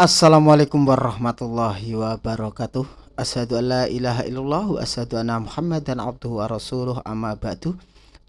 Assalamualaikum warahmatullahi wabarakatuh. Asyadu an la ilaha illallah asyadu anna abduhu wa rasuluh. Amma ba'du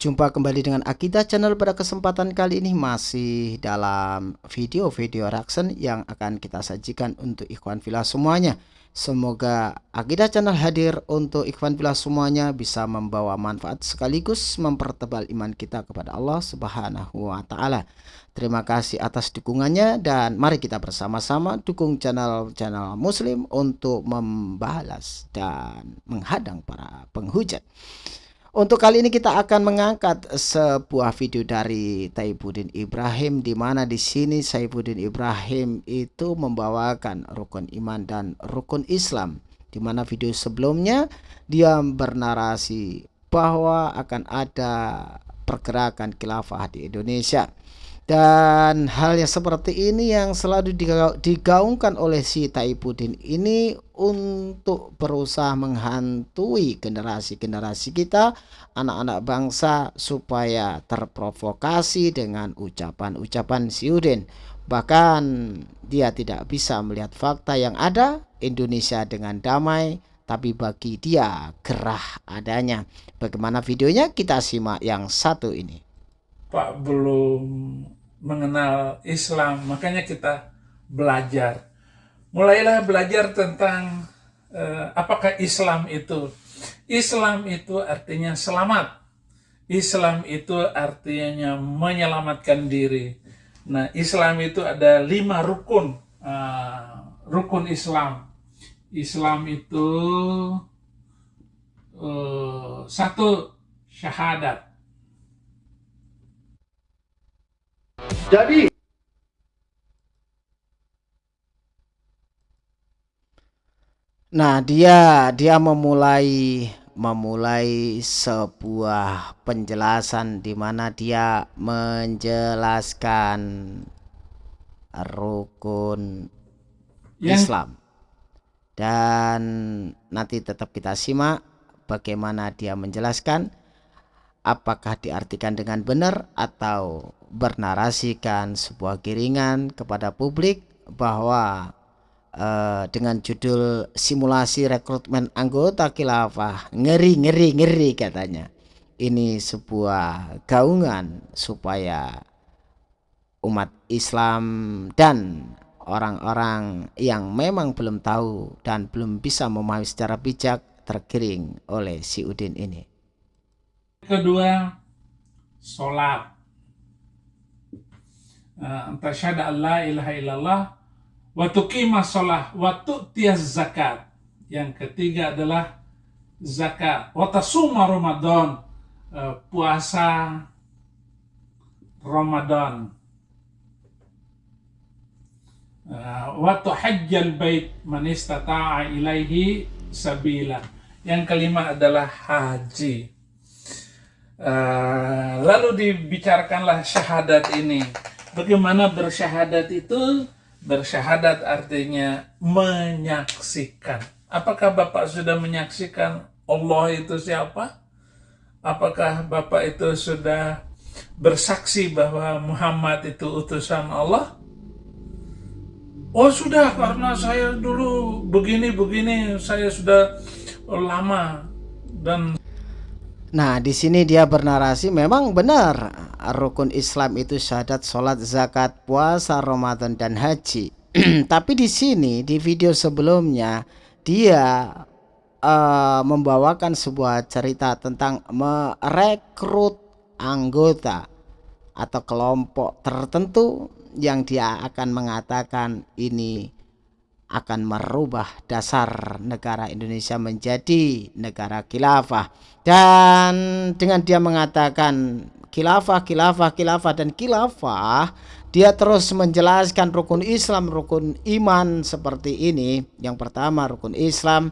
Jumpa kembali dengan Akidah Channel pada kesempatan kali ini masih dalam video-video reaction yang akan kita sajikan untuk ikhwan filah semuanya Semoga Akidah Channel hadir untuk ikhwan filah semuanya bisa membawa manfaat sekaligus mempertebal iman kita kepada Allah Subhanahu wa taala. Terima kasih atas dukungannya dan mari kita bersama-sama dukung channel-channel muslim untuk membalas dan menghadang para penghujat. Untuk kali ini kita akan mengangkat sebuah video dari Taibuddin Ibrahim di mana di sini Saifuddin Ibrahim itu membawakan rukun iman dan rukun Islam. Di mana video sebelumnya dia bernarasi bahwa akan ada pergerakan khilafah di Indonesia. Dan hal yang seperti ini yang selalu digaungkan oleh si Taibuddin ini untuk berusaha menghantui generasi-generasi kita, anak-anak bangsa supaya terprovokasi dengan ucapan-ucapan si Udin. Bahkan dia tidak bisa melihat fakta yang ada Indonesia dengan damai, tapi bagi dia gerah adanya. Bagaimana videonya kita simak yang satu ini. Pak belum mengenal Islam, makanya kita belajar. Mulailah belajar tentang uh, apakah Islam itu. Islam itu artinya selamat. Islam itu artinya menyelamatkan diri. Nah, Islam itu ada lima rukun. Uh, rukun Islam. Islam itu uh, satu syahadat Jadi Nah, dia dia memulai memulai sebuah penjelasan di mana dia menjelaskan rukun ya. Islam. Dan nanti tetap kita simak bagaimana dia menjelaskan apakah diartikan dengan benar atau bernarasikan sebuah giringan kepada publik bahwa uh, dengan judul simulasi rekrutmen anggota khilafah. Ngeri ngeri ngeri katanya. Ini sebuah gaungan supaya umat Islam dan orang-orang yang memang belum tahu dan belum bisa memahami secara bijak tergiring oleh si Udin ini. Kedua, sholat. Uh, an la ilaha illallah wa tuqimah shalah wa tu'tiyaz zakat. Yang ketiga adalah zakat. Wa tasuma Ramadan, uh, puasa Ramadan. Uh, wa tuhajjal bait man istata'a ilaihi sabila. Yang kelima adalah haji. Uh, lalu dibicarakanlah syahadat ini Bagaimana bersyahadat itu? Bersyahadat artinya menyaksikan. Apakah Bapak sudah menyaksikan Allah itu siapa? Apakah Bapak itu sudah bersaksi bahwa Muhammad itu utusan Allah? Oh sudah, karena saya dulu begini-begini, saya sudah lama dan Nah, di sini dia bernarasi memang benar rukun Islam itu syahadat, sholat, zakat, puasa, Ramadan dan haji. Tapi di sini di video sebelumnya dia uh, membawakan sebuah cerita tentang merekrut anggota atau kelompok tertentu yang dia akan mengatakan ini akan merubah dasar negara Indonesia menjadi negara khilafah. Dan dengan dia mengatakan khilafah khilafah khilafah dan khilafah dia terus menjelaskan rukun Islam rukun iman seperti ini. Yang pertama rukun Islam.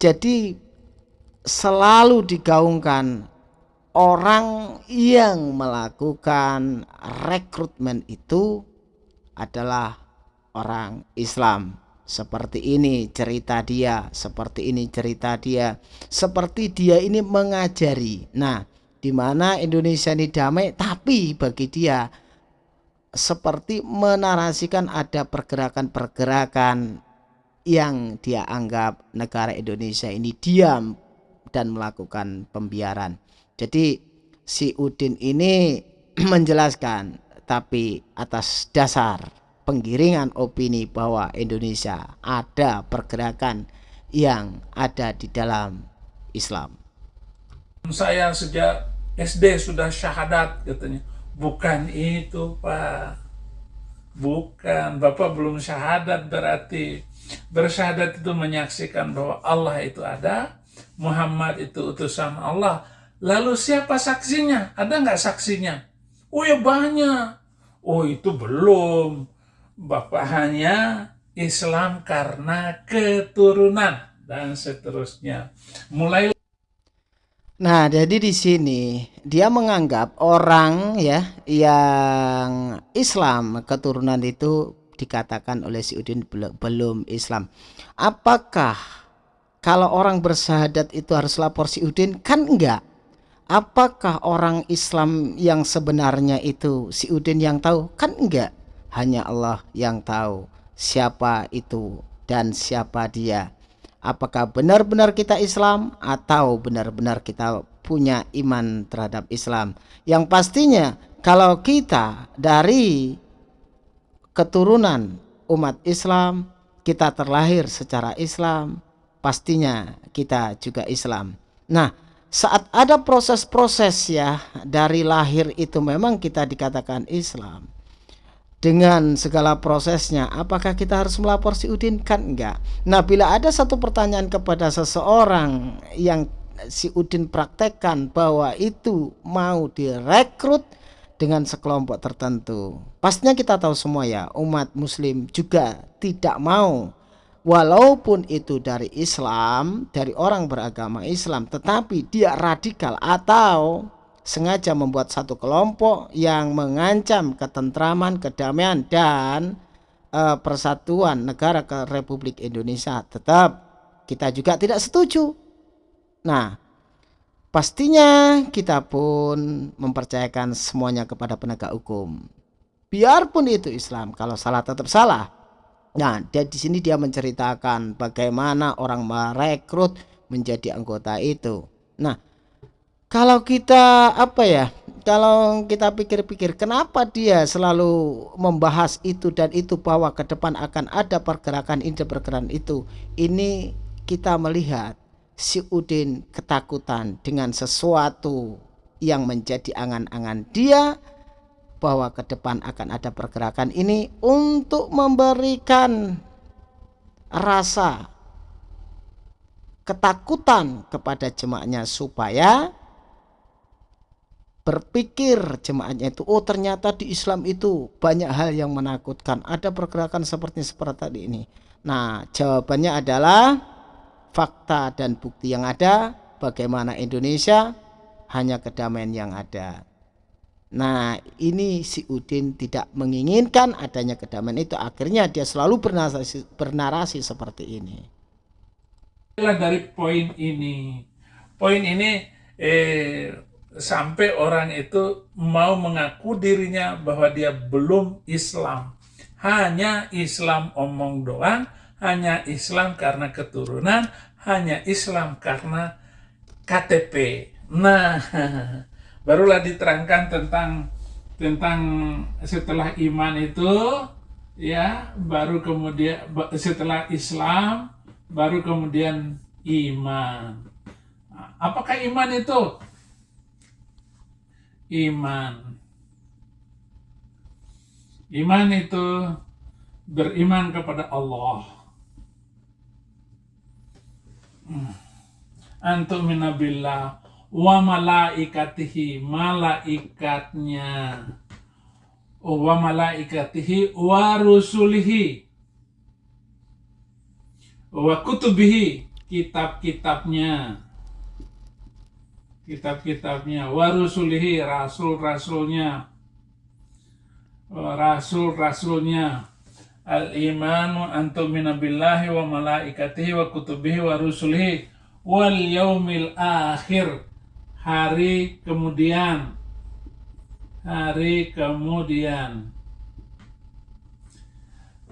Jadi selalu digaungkan orang yang melakukan rekrutmen itu adalah orang Islam seperti ini cerita dia seperti ini cerita dia seperti dia ini mengajari nah di mana Indonesia ini damai tapi bagi dia seperti menarasikan ada pergerakan-pergerakan yang dia anggap negara Indonesia ini diam dan melakukan pembiaran. Jadi si Udin ini menjelaskan tapi atas dasar penggiringan opini bahwa Indonesia ada pergerakan yang ada di dalam Islam. Saya sejak SD sudah syahadat katanya. Bukan itu Pak. Bukan. Bapak belum syahadat berarti. Bersyahadat itu menyaksikan bahwa Allah itu ada. Muhammad itu utusan Allah. Lalu siapa saksinya? Ada nggak saksinya? Oh ya banyak. Oh itu belum. Bapak hanya Islam karena keturunan dan seterusnya. Mulai Nah, jadi di sini dia menganggap orang ya yang Islam keturunan itu dikatakan oleh si Udin belum Islam. Apakah kalau orang bersahadat itu harus lapor si Udin? Kan enggak. Apakah orang Islam yang sebenarnya itu si Udin yang tahu? Kan enggak. Hanya Allah yang tahu siapa itu dan siapa dia apakah benar-benar kita Islam atau benar-benar kita punya iman terhadap Islam. Yang pastinya kalau kita dari keturunan umat Islam, kita terlahir secara Islam, pastinya kita juga Islam. Nah, saat ada proses-proses ya dari lahir itu memang kita dikatakan Islam dengan segala prosesnya apakah kita harus melapor si Udin? Kan enggak. Nah bila ada satu pertanyaan kepada seseorang yang si Udin praktekkan bahwa itu mau direkrut dengan sekelompok tertentu pastinya kita tahu semua ya umat muslim juga tidak mau. Walaupun itu dari Islam dari orang beragama Islam tetapi dia radikal atau sengaja membuat satu kelompok yang mengancam ketentraman, kedamaian dan uh, persatuan negara ke Republik Indonesia. Tetap kita juga tidak setuju. Nah, pastinya kita pun mempercayakan semuanya kepada penegak hukum. Biarpun itu Islam, kalau salah tetap salah. Nah, dia di sini dia menceritakan bagaimana orang merekrut menjadi anggota itu. Nah, kalau kita apa ya kalau kita pikir-pikir kenapa dia selalu membahas itu dan itu bahwa ke depan akan ada pergerakan ini pergerakan itu? Ini kita melihat si Udin ketakutan dengan sesuatu yang menjadi angan-angan dia bahwa ke depan akan ada pergerakan ini untuk memberikan rasa ketakutan kepada jemaahnya supaya berpikir jemaahnya itu oh ternyata di Islam itu banyak hal yang menakutkan. Ada pergerakan seperti seperti tadi ini. Nah jawabannya adalah fakta dan bukti yang ada. Bagaimana Indonesia? Hanya kedamaian yang ada. Nah ini si Udin tidak menginginkan adanya kedamaian itu. Akhirnya dia selalu bernarasi, bernarasi seperti ini. Dari poin ini. Poin ini eh sampai orang itu mau mengaku dirinya bahwa dia belum Islam. Hanya Islam omong doang, hanya Islam karena keturunan, hanya Islam karena KTP. Nah, barulah diterangkan tentang tentang setelah iman itu ya baru kemudian setelah Islam baru kemudian iman. Apakah iman itu? Iman. Iman itu beriman kepada Allah. Hmm. Antum minabillah wa malaikatihi malaikatnya wa malaikatihi wa rusulihi wa kutubihi kitab-kitabnya kitab-kitabnya. Warusulihi rasul-rasulnya. Rasul-rasulnya. Al-imanu antum minabillahi wa malaikatihi wa kutubihi wa rusulihi wal yaumil akhir. Hari kemudian. Hari kemudian.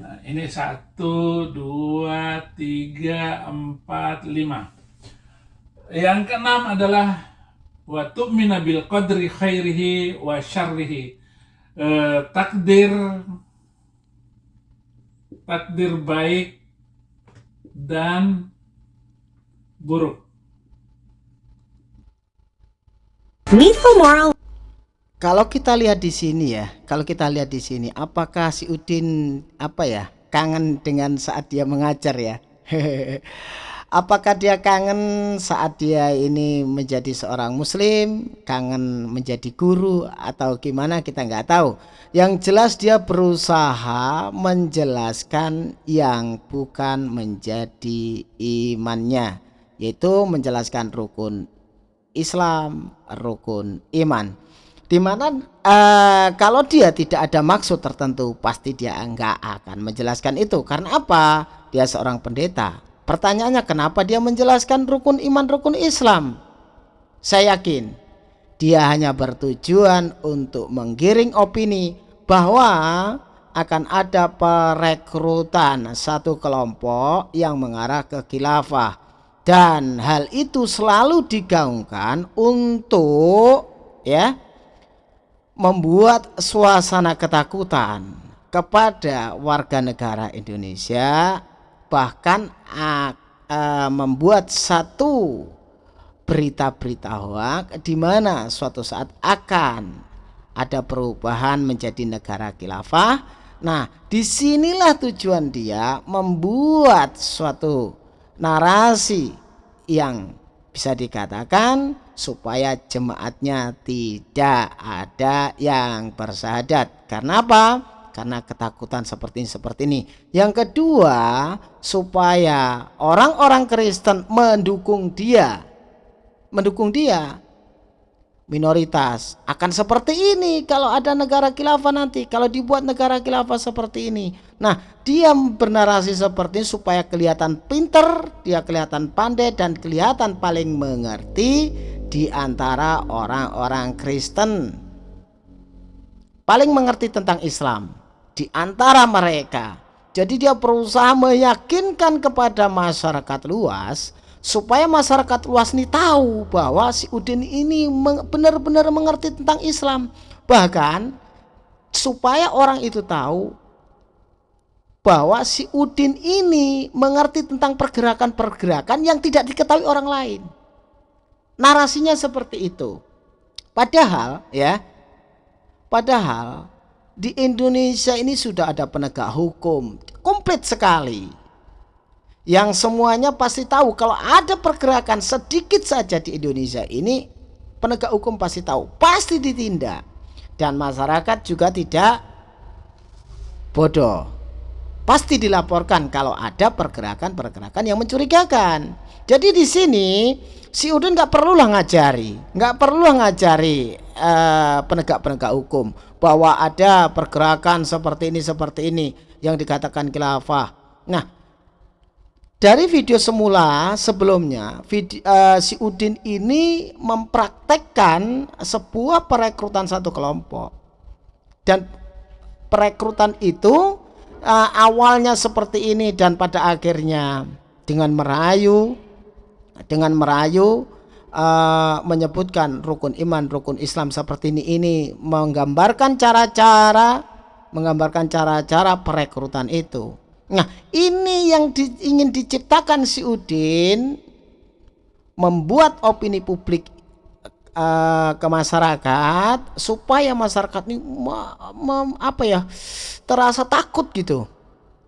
Nah, ini satu, dua, tiga, empat, lima. Yang keenam adalah wa tu'mina bil qadri khairihi wa syarrihi. Eh, takdir takdir baik dan buruk. moral kalau kita lihat di sini ya, kalau kita lihat di sini, apakah si Udin apa ya kangen dengan saat dia mengajar ya? apakah dia kangen saat dia ini menjadi seorang Muslim, kangen menjadi guru atau gimana kita nggak tahu. Yang jelas dia berusaha menjelaskan yang bukan menjadi imannya, yaitu menjelaskan rukun Islam, rukun iman. Di mana uh, kalau dia tidak ada maksud tertentu pasti dia enggak akan menjelaskan itu. Karena apa? Dia seorang pendeta pertanyaannya kenapa dia menjelaskan rukun iman rukun Islam? Saya yakin dia hanya bertujuan untuk menggiring opini bahwa akan ada perekrutan satu kelompok yang mengarah ke khilafah. Dan hal itu selalu digaungkan untuk ya membuat suasana ketakutan kepada warga negara Indonesia bahkan uh, membuat satu berita-berita hoak di mana suatu saat akan ada perubahan menjadi negara khilafah. Nah, di sinilah tujuan dia membuat suatu narasi yang bisa dikatakan supaya jemaatnya tidak ada yang bersahadat. Karena apa? Karena ketakutan seperti ini seperti ini. Yang kedua, supaya orang-orang Kristen mendukung dia. Mendukung dia minoritas akan seperti ini kalau ada negara khilafah nanti kalau dibuat negara khilafah seperti ini nah dia bernarasi seperti ini supaya kelihatan pinter dia kelihatan pandai dan kelihatan paling mengerti di antara orang-orang Kristen paling mengerti tentang Islam di antara mereka. Jadi dia berusaha meyakinkan kepada masyarakat luas supaya masyarakat luas ini tahu bahwa si Udin ini benar-benar mengerti tentang Islam. Bahkan supaya orang itu tahu bahwa si Udin ini mengerti tentang pergerakan-pergerakan yang tidak diketahui orang lain. Narasinya seperti itu. Padahal ya padahal di Indonesia ini sudah ada penegak hukum komplit sekali. Yang semuanya pasti tahu kalau ada pergerakan sedikit saja di Indonesia ini penegak hukum pasti tahu pasti ditindak. Dan masyarakat juga tidak bodoh pasti dilaporkan kalau ada pergerakan-pergerakan yang mencurigakan. Jadi di sini si Udin nggak perlu lah ngajari nggak perlu ngajari eh, penegak-penegak uh, hukum bahwa ada pergerakan seperti ini seperti ini yang dikatakan khilafah. Nah dari video semula sebelumnya video, uh, si Udin ini mempraktekkan sebuah perekrutan satu kelompok. Dan perekrutan itu uh, awalnya seperti ini dan pada akhirnya dengan merayu dengan merayu uh, menyebutkan rukun iman rukun Islam seperti ini ini menggambarkan cara-cara menggambarkan cara-cara perekrutan itu. Nah, ini yang di, ingin diciptakan si Udin membuat opini publik uh, ke masyarakat supaya masyarakat ini me, me, apa ya terasa takut gitu.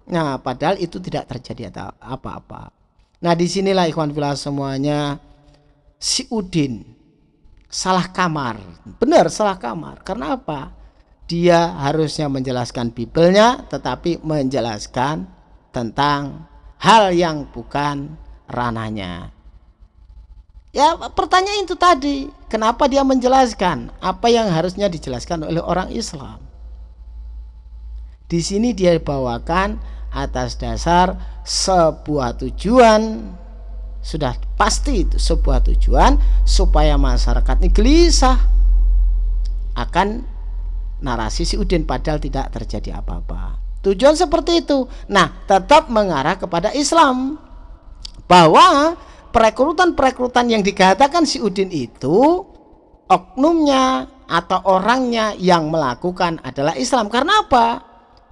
Nah, padahal itu tidak terjadi apa-apa. Nah, di sinilah ikhwan filah semuanya si Udin salah kamar. Benar, salah kamar. Karena apa? dia harusnya menjelaskan Bibelnya tetapi menjelaskan tentang hal yang bukan ranahnya. Ya pertanyaan itu tadi, kenapa dia menjelaskan apa yang harusnya dijelaskan oleh orang Islam? Di sini dia bawakan atas dasar sebuah tujuan sudah pasti itu sebuah tujuan supaya masyarakat ini gelisah akan narasi si Udin padahal tidak terjadi apa-apa Tujuan seperti itu. Nah, tetap mengarah kepada Islam. Bahwa perekrutan-perekrutan yang dikatakan si Udin itu oknumnya atau orangnya yang melakukan adalah Islam. Karena apa?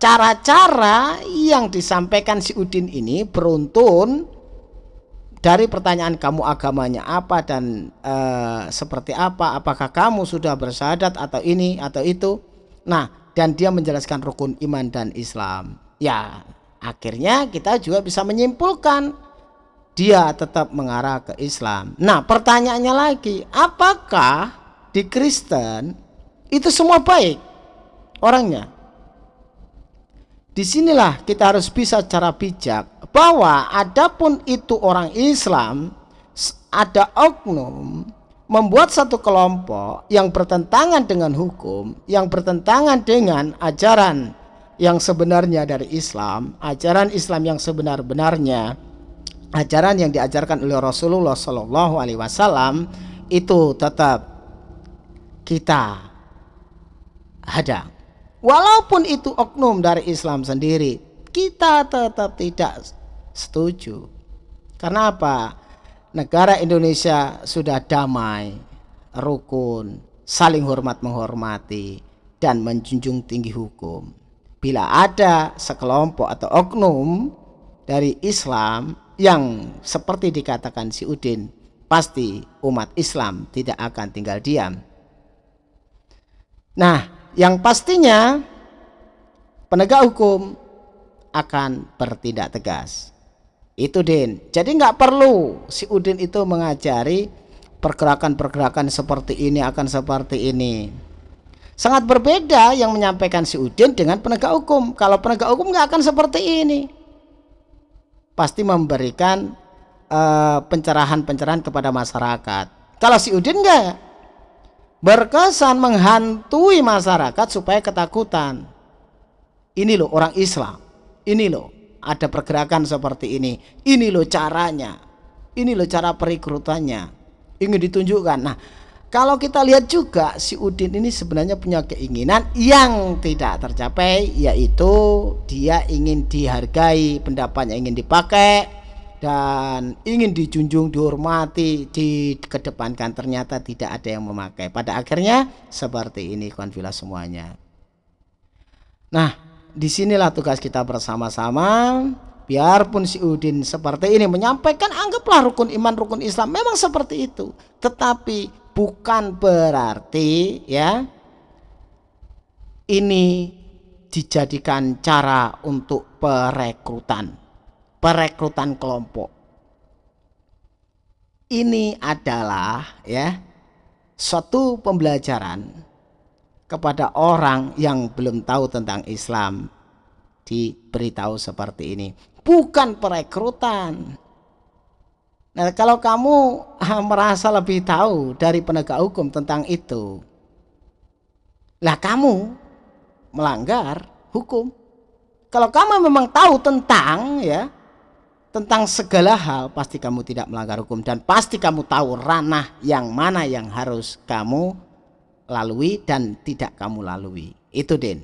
Cara-cara yang disampaikan si Udin ini beruntun dari pertanyaan kamu agamanya apa dan e, seperti apa, apakah kamu sudah bersahadat atau ini atau itu. Nah, dan dia menjelaskan rukun iman dan Islam. Ya, akhirnya kita juga bisa menyimpulkan dia tetap mengarah ke Islam. Nah, pertanyaannya lagi, apakah di Kristen itu semua baik orangnya? Di sinilah kita harus bisa cara bijak bahwa adapun itu orang Islam ada oknum membuat satu kelompok yang bertentangan dengan hukum, yang bertentangan dengan ajaran yang sebenarnya dari Islam, ajaran Islam yang sebenar-benarnya, ajaran yang diajarkan oleh Rasulullah Shallallahu Alaihi Wasallam itu tetap kita hadang. Walaupun itu oknum dari Islam sendiri, kita tetap tidak setuju. Karena apa? negara Indonesia sudah damai, rukun, saling hormat menghormati, dan menjunjung tinggi hukum. Bila ada sekelompok atau oknum dari Islam yang seperti dikatakan si Udin, pasti umat Islam tidak akan tinggal diam. Nah, yang pastinya penegak hukum akan bertindak tegas. Itu Din. Jadi nggak perlu si Udin itu mengajari pergerakan-pergerakan seperti ini akan seperti ini. Sangat berbeda yang menyampaikan si Udin dengan penegak hukum. Kalau penegak hukum nggak akan seperti ini. Pasti memberikan eh, pencerahan-pencerahan kepada masyarakat. Kalau si Udin enggak berkesan menghantui masyarakat supaya ketakutan. Ini loh orang Islam. Ini loh ada pergerakan seperti ini. Ini loh caranya. Ini loh cara perekrutannya. Ingin ditunjukkan. Nah, kalau kita lihat juga si Udin ini sebenarnya punya keinginan yang tidak tercapai yaitu dia ingin dihargai, pendapatnya ingin dipakai dan ingin dijunjung, dihormati, dikedepankan ternyata tidak ada yang memakai. Pada akhirnya seperti ini konfila semuanya. Nah, di sinilah tugas kita bersama-sama biarpun si Udin seperti ini menyampaikan anggaplah rukun iman rukun Islam memang seperti itu tetapi bukan berarti ya ini dijadikan cara untuk perekrutan. Perekrutan kelompok. Ini adalah ya suatu pembelajaran kepada orang yang belum tahu tentang Islam. Diberitahu seperti ini. Bukan perekrutan nah kalau kamu merasa lebih tahu dari penegak hukum tentang itu lah kamu melanggar hukum kalau kamu memang tahu tentang ya tentang segala hal pasti kamu tidak melanggar hukum dan pasti kamu tahu ranah yang mana yang harus kamu lalui dan tidak kamu lalui. Itu Din.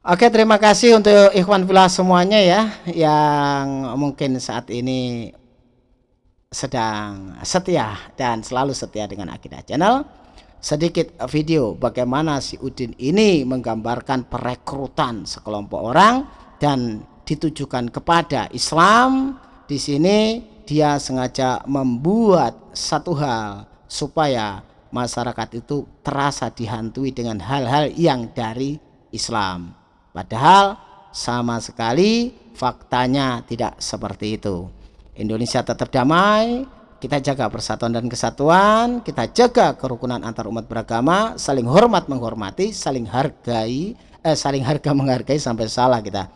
Oke, terima kasih untuk ikhwan filah semuanya ya yang mungkin saat ini sedang setia dan selalu setia dengan Akidah Channel. Sedikit video bagaimana si Udin ini menggambarkan perekrutan sekelompok orang dan ditujukan kepada Islam. Di sini dia sengaja membuat satu hal supaya masyarakat itu terasa dihantui dengan hal-hal yang dari Islam. Padahal sama sekali faktanya tidak seperti itu. Indonesia tetap damai, kita jaga persatuan dan kesatuan, kita jaga kerukunan antar umat beragama, saling hormat menghormati, saling hargai, eh, saling harga menghargai sampai salah kita.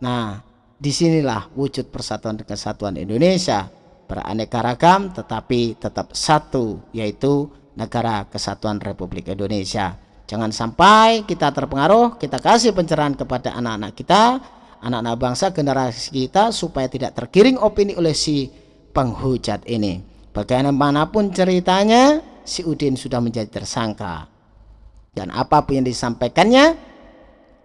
Nah, di sinilah wujud persatuan dan kesatuan Indonesia beraneka ragam tetapi tetap satu yaitu negara kesatuan Republik Indonesia. Jangan sampai kita terpengaruh, kita kasih pencerahan kepada anak-anak kita, anak-anak bangsa generasi kita supaya tidak tergiring opini oleh si penghujat ini. Bagaimanapun ceritanya, si Udin sudah menjadi tersangka. Dan apa pun yang disampaikannya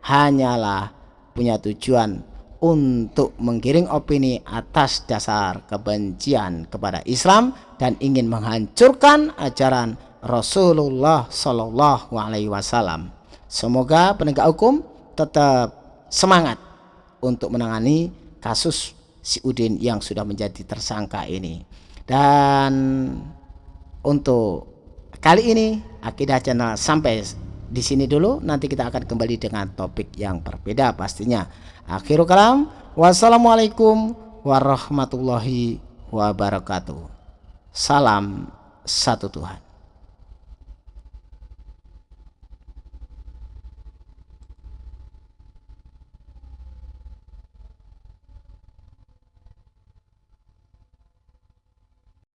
hanyalah punya tujuan untuk menggiring opini atas dasar kebencian kepada Islam dan ingin menghancurkan ajaran Rasulullah Shallallahu Alaihi Wasallam. Semoga penegak hukum tetap semangat untuk menangani kasus si Udin yang sudah menjadi tersangka ini. Dan untuk kali ini Akidah Channel sampai di sini dulu. Nanti kita akan kembali dengan topik yang berbeda pastinya. Akhirul kalam wassalamualaikum warahmatullahi wabarakatuh. Salam satu Tuhan